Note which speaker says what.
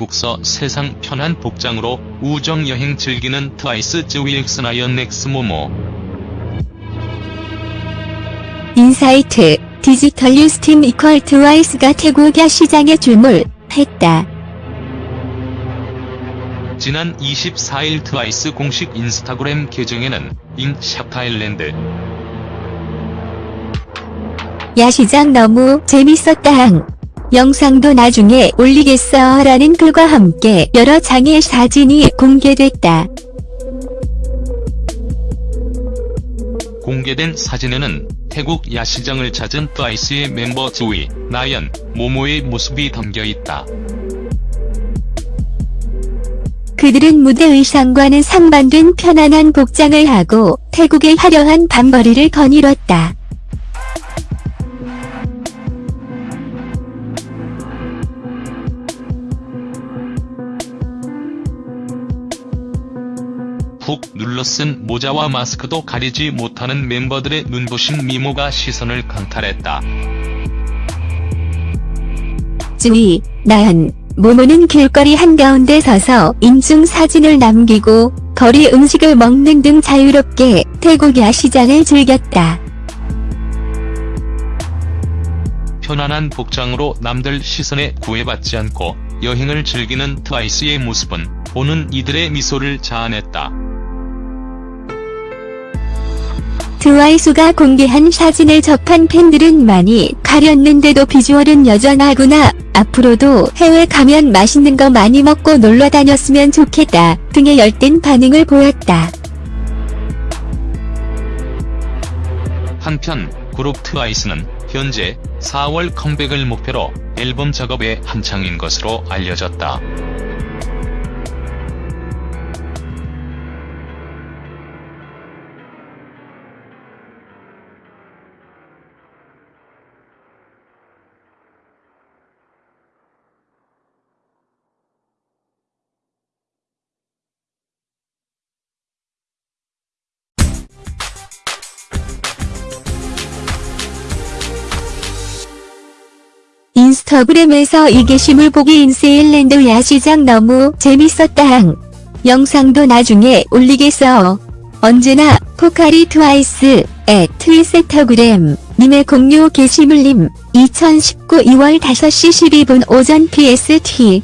Speaker 1: 태국서 세상 편한 복장으로 우정여행 즐기는 트와이스 즈위엑스나연 넥스모모
Speaker 2: 인사이트 디지털 뉴스 팀 이퀄 트와이스가 태국야 시장에 출몰했다.
Speaker 1: 지난 24일 트와이스 공식 인스타그램 계정에는 인 샤타일랜드
Speaker 2: 야시장 너무 재밌었다 항. 영상도 나중에 올리겠어 라는 글과 함께 여러 장의 사진이 공개됐다.
Speaker 1: 공개된 사진에는 태국 야시장을 찾은 트와이스의 멤버 즈위, 나연, 모모의 모습이 담겨 있다.
Speaker 2: 그들은 무대 의상과는 상반된 편안한 복장을 하고 태국의 화려한 밤거리를 거닐었다.
Speaker 1: 푹 눌러쓴 모자와 마스크도 가리지 못하는 멤버들의 눈부신 미모가 시선을 강탈했다.
Speaker 2: 쯔위, 나연, 모모는 길거리 한가운데 서서 인증 사진을 남기고 거리 음식을 먹는 등 자유롭게 태국 야 시장을 즐겼다.
Speaker 1: 편안한 복장으로 남들 시선에 구애받지 않고 여행을 즐기는 트와이스의 모습은 보는 이들의 미소를 자아냈다.
Speaker 2: 트와이스가 공개한 사진을 접한 팬들은 많이 가렸는데도 비주얼은 여전하구나. 앞으로도 해외 가면 맛있는 거 많이 먹고 놀러 다녔으면 좋겠다. 등의 열띤 반응을 보였다.
Speaker 1: 한편 그룹 트와이스는 현재 4월 컴백을 목표로 앨범 작업에 한창인 것으로 알려졌다.
Speaker 2: 인스타그램에서 이 게시물 보기 인세일랜드 야시장 너무 재밌었다항. 영상도 나중에 올리겠어. 언제나 포카리 트와이스 에 트위세터그램 님의 공유 게시물님 2019 2월 5시 12분 오전 PST